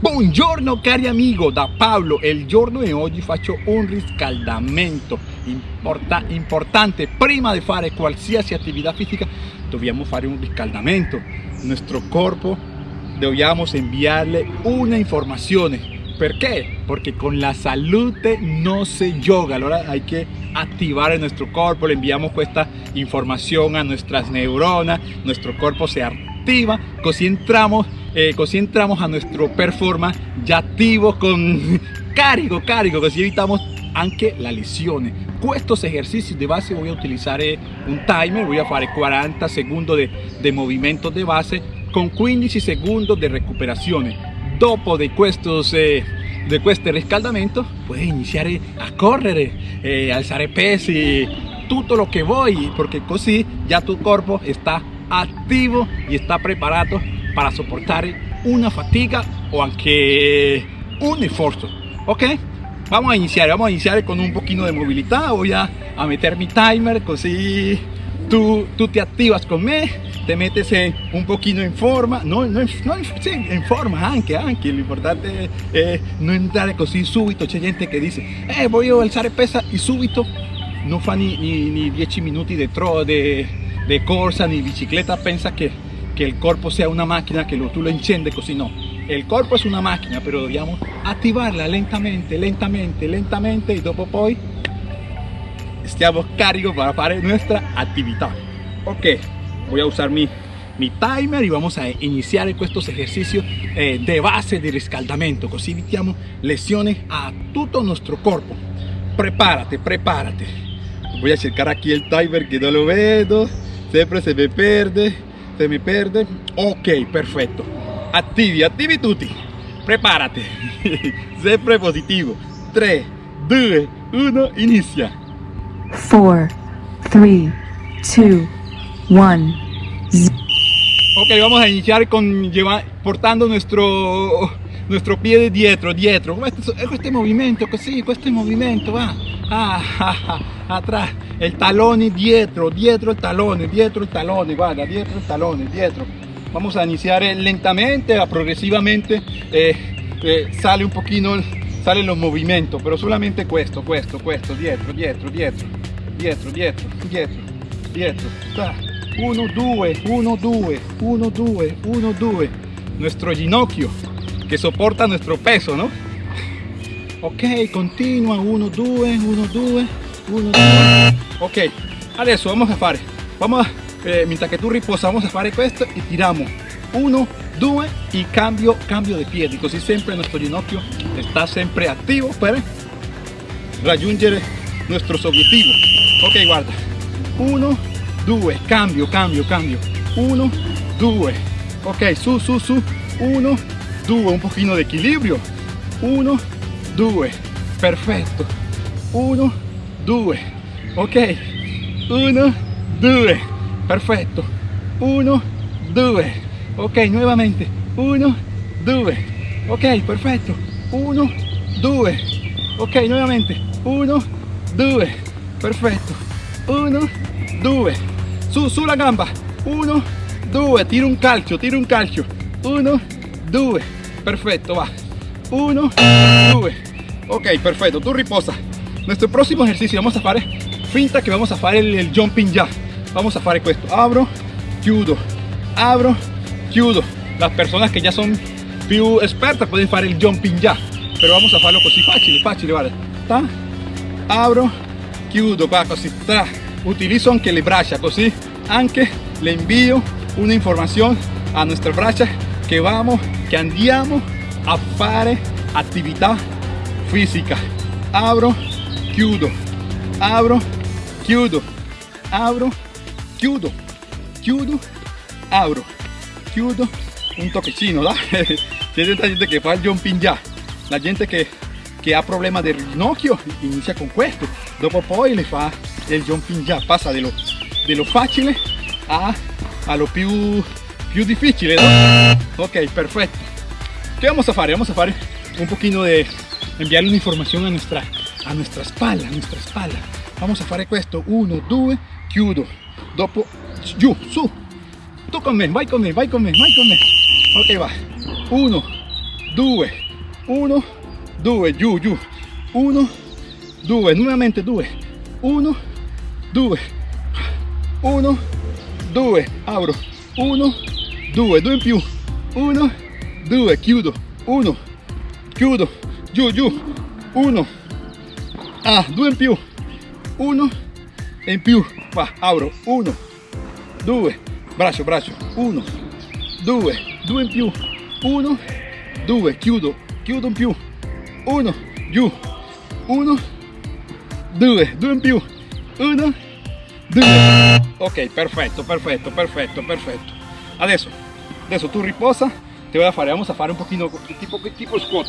Buongiorno cari amigo, da Paolo. Il giorno di oggi faccio un riscaldamento Importa, importante. Prima di fare qualsiasi attività fisica dobbiamo fare un riscaldamento. Nuestro corpo dobbiamo inviarle una informazione. Perché? Perché con la salute no se gioca. Allora hay que activar nuestro cuerpo. Le enviamos esta información a nuestras neuronas. Nuestro cuerpo se activa. Così entramos eh, così entramos a nuestro performance ya activo con carico, carico, così evitamos anche la lesione. Estos ejercicios de base voy a utilizar eh, un timer, voy a hacer 40 segundos de, de movimiento de base con 15 segundos de recuperación. Dopo de estos eh, de este riscaldamento puedes iniciar eh, a correr, eh, alzar pesi, todo lo que voy, porque así ya tu cuerpo está activo y está preparado para soportar una fatiga o aunque un esfuerzo. Ok vamos a iniciar vamos a iniciar con un poquito de movilidad. Voy a, meter mi timer así tú, tú te activas conmigo te metes en, un poquito en forma. No, no, no en forma aunque aunque lo importante es no entrar así súbito hay gente que dice eh, voy a alzar pesa y súbito no fa ni, ni, 10 minutos de, tro, de, de corsa ni bicicleta piensa que que el cuerpo sea una máquina que tú lo enciendes, así no. El cuerpo es una máquina, pero debíamos activarla lentamente, lentamente, lentamente y después poi stiamo carico para hacer nuestra actividad. Ok, voy a usar mi, mi timer y vamos a iniciar estos ejercicios eh, de base de riscaldamento, así evitamos lesiones a todo nuestro cuerpo. Prepárate, prepárate. Voy a checar aquí el timer que no lo veo, siempre se me pierde se me perde ok perfecto. Attivi attivi tutti preparate sempre positivo 3 2 1 inicia. 4 3 2 1 ok vamos a iniciar con llevar, portando nuestro nuestro pie de dietro dietro. Este, este movimiento così questo movimiento va. Ah, ah, ah, atrás el talón dietro dietro el talón dietro el talón guarda dietro el talón dietro. Vamos a iniciar lentamente a progresivamente eh, eh, sale un poquito salen los movimientos pero solamente questo questo questo dietro dietro dietro dietro dietro dietro dietro. 1 2 1 2 1 2 1 2 nuestro ginocchio que soporta nuestro peso no ok continua 1 2 1 2 1 2 ok adesso vamos a fare. Vamos a, eh, mientras que tú riposa vamos a fare questo y tiramos. 1 2 y cambio cambio de piedi così sempre nuestro ginocchio está siempre activo para raggiungere nuestros objetivos ok guarda. 1 2 cambio cambio cambio. 1 2 ok su su su. 1 2 un pochino de equilibrio. 1 2 perfetto 1 2 ok. 1 2 perfetto 1 2 ok nuovamente 1 2 ok perfetto 1 2 ok nuovamente 1 2 perfetto 1 2 su sulla gamba. 1 2 tiro un calcio tiro un calcio. 1 2 perfetto va. 1 2 Ok, perfecto, tú riposa. Nuestro próximo ejercicio vamos a hacer finta que vamos a hacer el, jumping ya. Vamos a hacer esto. Abro, chiudo, abro, chiudo. Las personas que ya son più expertas pueden hacer el jumping ya. Pero vamos a hacerlo así fácil, fácil, vale. Ta, abro, chiudo, qua così. Ta. Utilizo anche le braccia così anche le envío una información a nuestra braccia que vamos, que andiamo a fare actividad física abro chiudo abro chiudo abro chiudo chiudo abro. Chiudo un toquecino ¿da? hay gente que fa el jumping ya. La gente que, que ha problemas de ginocchio inicia con questo dopo poi le fa el jumping ya. Pasa de lo, de lo fácil a, a lo più, più difficile ¿no? ok perfecto. ¿qué vamos a hacer? vamos a hacer un poquito de enviarle una información a nuestra, a nuestra espalda, a nuestra espalda. Vamos a fare questo, 1, 2, chiudo, dopo, giù, su, tu con me, vai con me, vai con me, vai con me. Ok, va, 1, 2 1 2 giù giù 1 2 nuovamente 2 1 2 1 2 apro 1 2 2 in più. 1 2 chiudo 1 chiudo giù giù 1 ah 2 in più 1 e in più qua apro 1 2 braccio braccio 1 2 2 in più 1 2 chiudo chiudo in più 1 giù 1 2 2 in più 1 2 ok perfetto perfetto perfetto perfetto adesso adesso tu riposa te voy a fare vamos a fare un pochino tipo tipo squat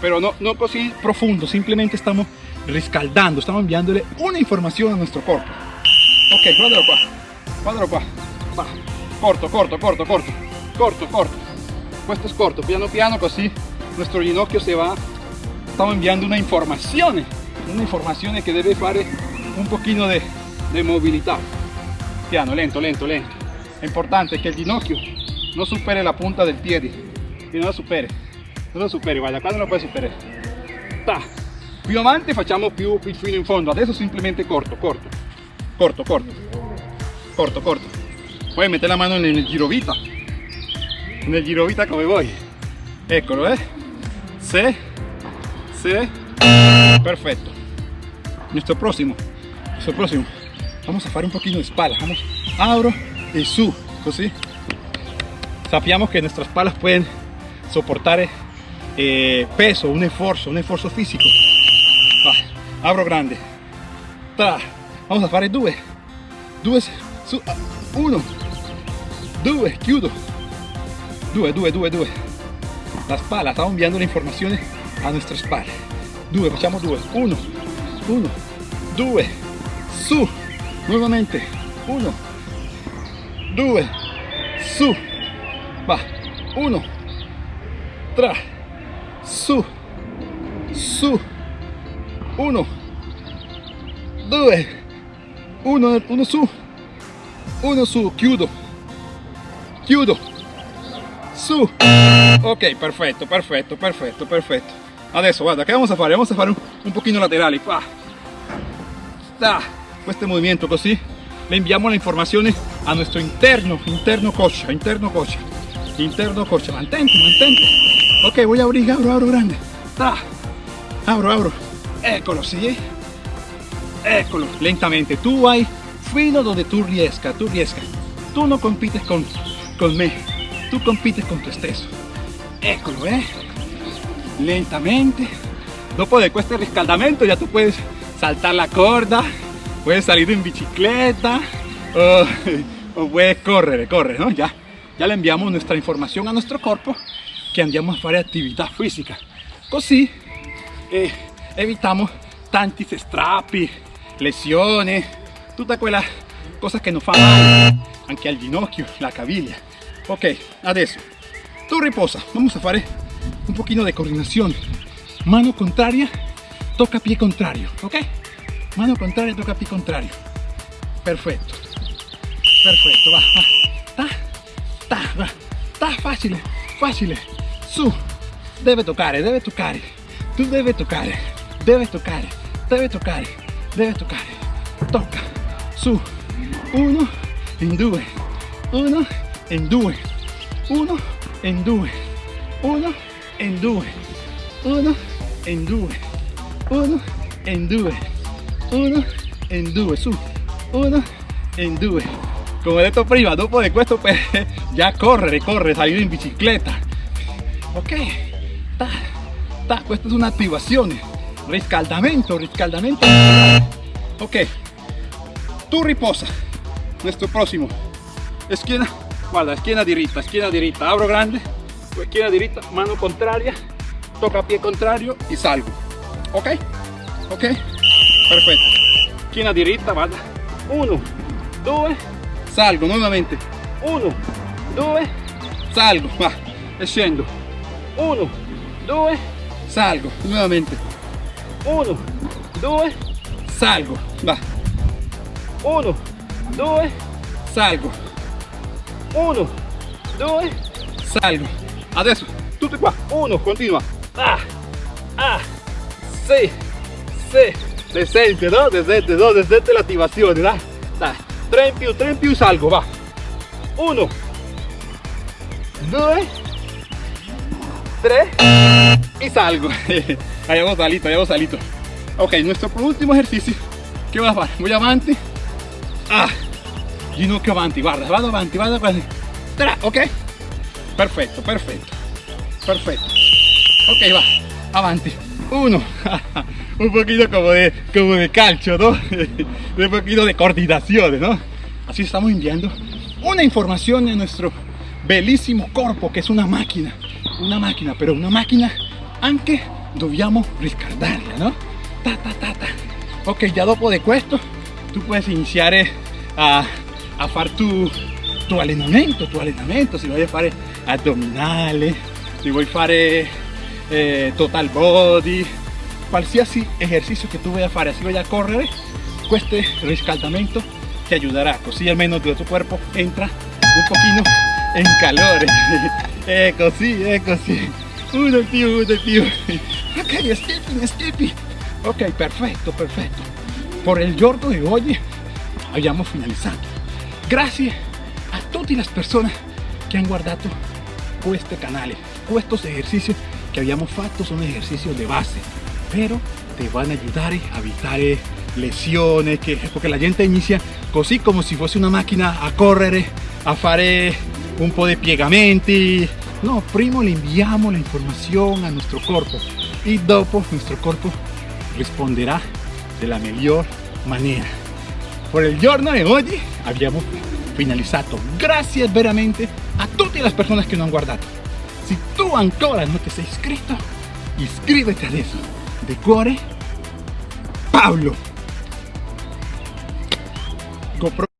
pero no no così profundo simplemente estamos riscaldando estamos enviándole una información a nuestro cuerpo. Ok guardalo qua guardalo qua va corto corto corto corto. Corto corto. Questo es corto. Piano piano così nuestro ginocchio se va. Estamos enviando una información una información que debe fare un pochino de, de movilidad. Piano lento lento lento. È importante che il ginocchio non superi la punta del piede che non la superi non lo qua non lo puoi superare Ta. Più avanti facciamo più, più fino in fondo. Adesso simplemente corto corto. Corto corto. Corto corto. Puoi mettere la mano nel girovita nel girovita come vuoi eccolo eh se se perfecto. Nuestro próximo. Nuestro próximo. Vamos a fare un poquito de espalda. Vamos. Abro y su così sappiamo que nuestras palas pueden soportar eh, peso un esfuerzo un esfuerzo físico Va, abro grande. Tra. vamos a fare due due su ah, uno. Due chiudo due due due due la spalla estamos enviando la información a nuestra espalda due facciamo due uno uno. Due su. Nuevamente uno. Due su. Va uno. Tra su su uno. Due. Uno uno su. Uno su chiudo. Chiudo. Su. Ok perfetto perfetto perfetto perfetto adesso guarda che vamos a fare vamos a fare un, un pochino laterali qua da este movimiento così le inviamo la informazione a nuestro interno interno coscia interno coscia interno coscia mantente mantente. Ok voy a abrir abro abro grande. Da abro abro eccolo sì. Eccolo lentamente. Tu vai fino donde tu riesca tu riesca. Tu no compites con con me. Tu compites con tu stesso. Eccolo eh. Lentamente. Dopo de este riscaldamento ya tú puedes saltar la corda puedes salir en bicicleta o, o puedes correr correr ¿no? ya ya le enviamos nuestra información a nuestro cuerpo que andiamo a fare attività fisica così eh, evitamos tanti strappi lesioni tutta quella cosa che non fa male anche al ginocchio la caviglia. Ok adesso tu riposa vamos a fare un poquito de coordinación. Mano contraria toca pie contrario ok mano contraria toca pie contrario. Perfecto perfecto va, va. ta ta va. Ta facile facile su debe toccare debe toccare tu debe toccare debe toccare debe toccare debe toccare tocca su uno in due uno in due uno in due uno in due uno in due uno in due uno in due su uno in due come ho detto prima dopo di questo per già correre correre salire in bicicletta ok ta, ta, questa è un'attivazione riscaldamento riscaldamento. Ok. Tu riposa. Nuestro próximo. Esquina guarda esquina diritta esquina diritta abro grande esquina mano contraria toca pie contrario y salgo. Ok ok. Perfetto esquina diritta vada 1 2 salgo nuovamente 1 2 salgo va e 1 2 salgo nuovamente 1 2 salgo va. 1 2 salgo. 1 2 salgo. Adesso tutti qua, uno, continua, ah, ah, sì, sì, le sente, no? Le sente, no? Le sente l'attivazione, dai, dai, 3 in più, 3 in più, salgo, va, 1, 2, 3 y salgo, habíamos salito, habíamos salito, ok, nuestro último ejercicio, ¿qué voy a hacer? Voy avanti, ah, ginocchio avanti, guarda, vado avanti, vado avanti, Tra, ok, perfecto, perfecto, perfecto, ok, va, avanti, uno, un poquito como de, como de calcio, ¿no? un poquito de coordinación, ¿no? Así estamos enviando una información a nuestro bellísimo cuerpo, que es una máquina, una máquina, pero una máquina anche dobbiamo riscaldarla, no? Ta, ta, ta, ta. Ok, ya dopo de questo, tú puedes iniciar eh, a, a fare tu, tu tu allenamento, si vuoi fare addominali, si vuoi fare eh, total body, qualsiasi ejercicio que tú vayas a fare, si vaya a correr, este riscaldamento te ayudará, così almeno tu cuerpo entra un poquito en calor. è così, è così. Uno in più, uno in più. Ok, skipping, skipping. Ok, perfecto, perfecto. Por el giorno de hoy abbiamo finalizado. Gracias a todas las personas que han guardado este canal. Estos ejercicios que habíamos fatto son ejercicios de base, pero te van a ayudar a evitar lesiones, que, porque la gente inicia così como si fuese una máquina a correr, a fare un po' de piegamenti. No, primo le enviamos la información a nuestro cuerpo y dopo nuestro cuerpo responderá de la mejor manera. Por el giorno de hoy habíamos finalizado. Gracias veramente a todas las personas que nos han guardado. Si tú ancora no te has inscrito, inscríbete adesso. De cuore, Pablo. GoPro